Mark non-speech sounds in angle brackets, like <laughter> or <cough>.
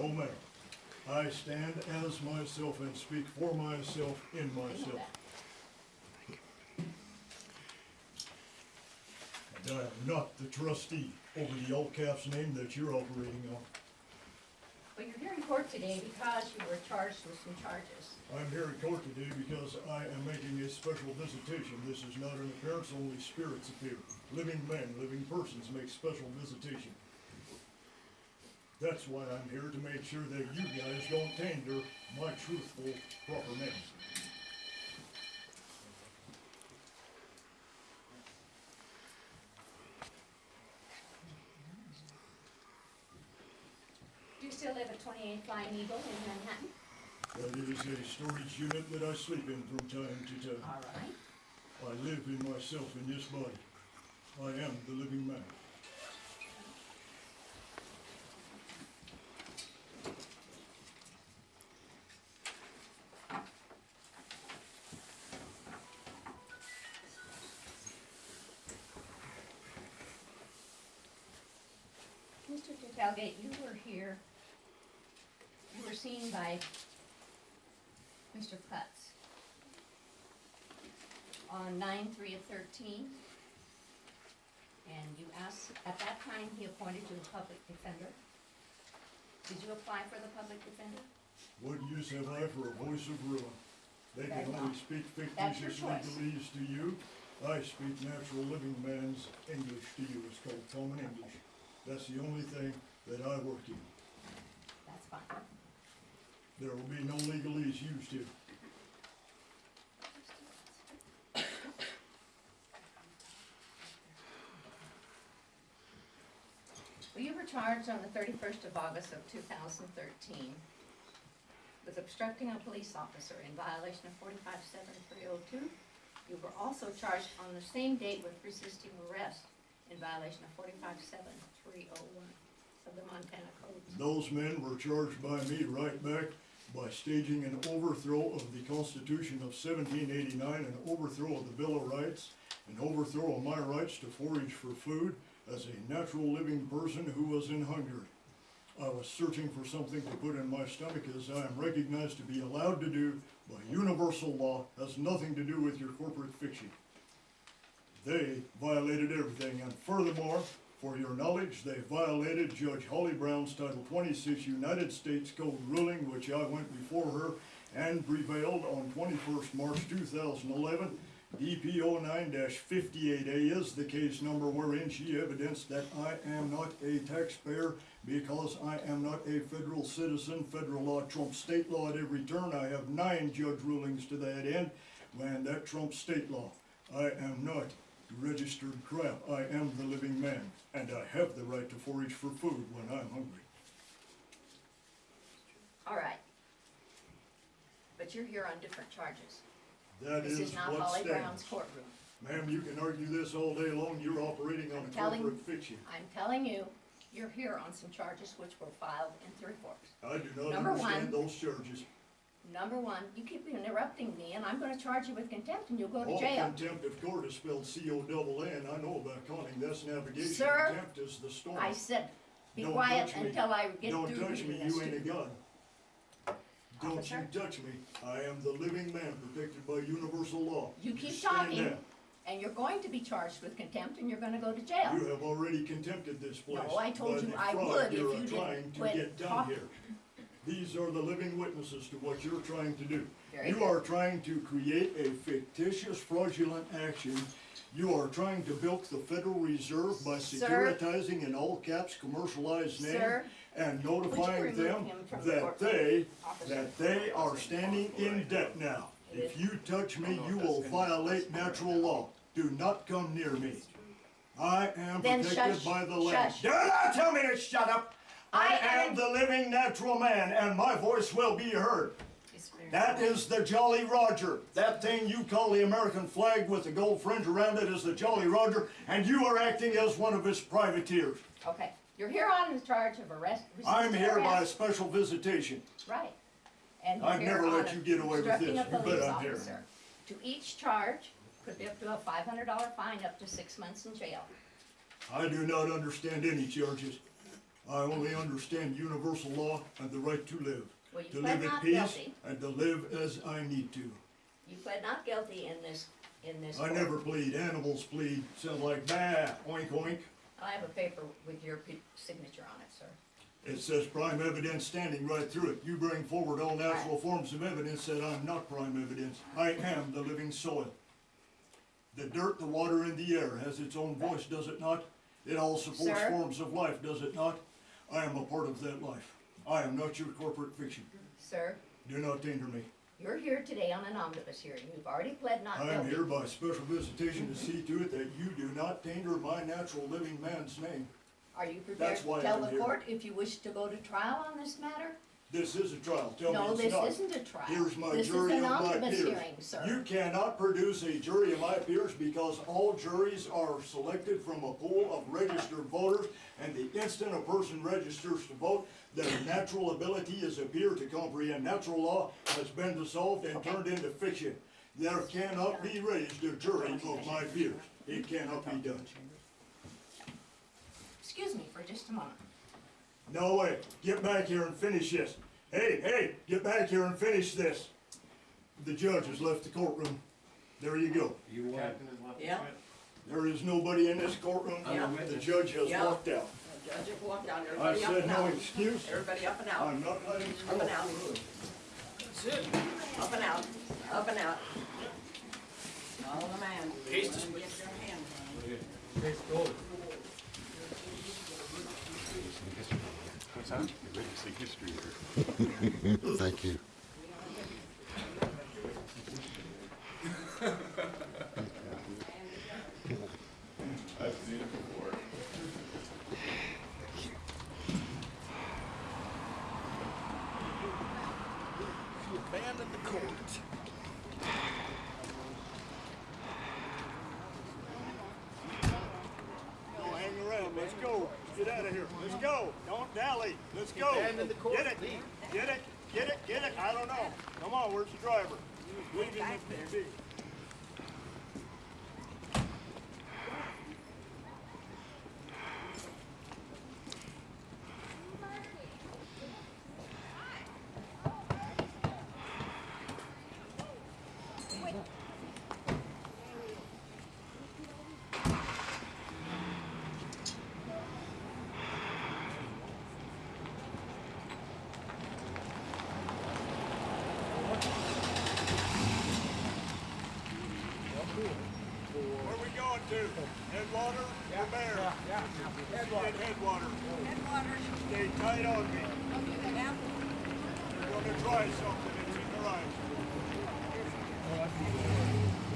No, ma'am. I stand as myself and speak for myself in myself. And I am not the trustee over the all caps name that you're operating on. But you're here in court today because you were charged with some charges. I'm here in court today because I am making a special visitation. This is not an appearance, only spirits appear. Living men, living persons make special visitation. That's why I'm here, to make sure that you guys don't tander my truthful, proper name. Do you still live at 28 Flying Eagle in Manhattan? That is a storage unit that I sleep in from time to time. All right. I live in myself in this body. I am the living man. Mr. Talgate, you were here, you were seen by Mr. Putz on nine three of thirteen. And you asked, at that time, he appointed you a public defender. Did you apply for the public defender? What use have I for a voice of ruin? They Very can well. only speak That's your fictitious choice. legalese to you. I speak natural living man's English to you. It's called common English. That's the only thing that I work in. That's fine. There will be no legalese used here. Well, you were charged on the 31st of August of 2013 with obstructing a police officer in violation of 457-302. You were also charged on the same date with resisting arrest in violation of 457-301 of the Montana Code. Those men were charged by me right back by staging an overthrow of the Constitution of 1789, an overthrow of the Bill of Rights, an overthrow of my rights to forage for food as a natural living person who was in hunger. I was searching for something to put in my stomach as I am recognized to be allowed to do by universal law, has nothing to do with your corporate fiction. They violated everything, and furthermore, for your knowledge, they violated Judge Holly Brown's Title 26 United States Code ruling, which I went before her and prevailed on 21st March 2011. DPO 9-58A is the case number wherein she evidenced that I am not a taxpayer because I am not a federal citizen. Federal law trumps state law at every turn. I have nine judge rulings to that end, and that trumps state law. I am not registered crap. I am the living man, and I have the right to forage for food when I'm hungry. All right. But you're here on different charges. That This is is not what Holly Brown's stands. courtroom. Ma'am, you can argue this all day long. You're operating on a telling- corporate fiction. I'm telling you, you're here on some charges which were filed in three courts. I do not Number understand one. those charges. Number one, you keep interrupting me, and I'm gonna charge you with contempt, and you'll go to All jail. contempt of court is spelled C-O-double-N. I know about conning. That's navigation. Sir, Contempt is the storm. I said, be Don't quiet touch me. until I get to Don't through touch reading me, this you to ain't a you. gun. Don't you Officer? touch me. I am the living man protected by universal law. You keep stand talking, down. and you're going to be charged with contempt, and you're gonna go to jail. You have already contempted this place. No, I told by you the I fraud would if you didn't trying to quit get done talking. here. These are the living witnesses to what you're trying to do. Very You good. are trying to create a fictitious fraudulent action. You are trying to bilk the Federal Reserve by Sir. securitizing in all caps commercialized name Sir, and notifying remove them him from the that courtroom? they, Officer. that they are standing in debt now. If you touch me, you will violate natural law. Do not come near me. I am Then protected shush, by the land. shush. Do not tell me to shut up! I I am am- the living natural man, and my voice will be heard. That is the Jolly Roger. That thing you call the American flag with the gold fringe around it is the Jolly Roger, and you are acting as one of his privateers. Okay, you're here on the charge of arrest. I'm here by arrest. special visitation. Right. And I've never let you get away with this. a You bet police I'm here. To each charge, could be up to a five hundred dollar fine, up to six months in jail. I do not understand any charges. I only understand universal law and the right to live. Well, you To pled live in not peace guilty. and to live as I need to. You pled not guilty in this, in this I court. never plead, animals plead, sound like bah, oink oink. I have a paper with your signature on it, sir. It says prime evidence standing right through it. You bring forward all natural forms of evidence that I'm not prime evidence. I am the living soil. The dirt, the water, and the air has its own voice, does it not? It all supports Sir? forms of life, does it not? I am a part of that life. I am not your corporate fiction. Sir, Do not danger me. you're here today on an omnibus hearing. You've already pled not guilty. I am here by special visitation to see to it that you do not tainter my natural living man's name. Are you prepared to tell the here. court if you wish to go to trial on this matter? This is a trial. Tell No, me it's not. this isn't a trial. Here's my This is jury an of my omnibus peers. hearing, sir. You cannot produce a jury of my peers because all juries are selected from a pool of registered voters. And the instant a person registers to vote, their natural ability is appear to comprehend natural law has been dissolved and turned into fiction. There cannot be raised a jury of my peers. It cannot be done. Excuse me for just a moment. No way. Get back here and finish this. Hey, hey, get back here and finish this. The judge has left the courtroom. There you go. You won. Yeah, There is nobody in this courtroom. Yeah. The judge has Yeah. walked out. the judge will walk down, I everybody up said and no out. excuse. Everybody up and out, I'm not letting you Up and out. go. out. up and out, up and out. Follow the man. Get your hand. <laughs> Thank you. I've seen it before. Go hang around. Let's go. Get out of here. Let's go. Don't dally. Let's go. Get it. Get it. Get it. Get it. I don't know. Come on. Where's the driver? Leave him if need be. Where we going to? Headwater or Bear? Yeah, yeah. Headwater. Headwater. Headwater. Stay tight on me. We're gonna try something. It's in your eyes. Oh,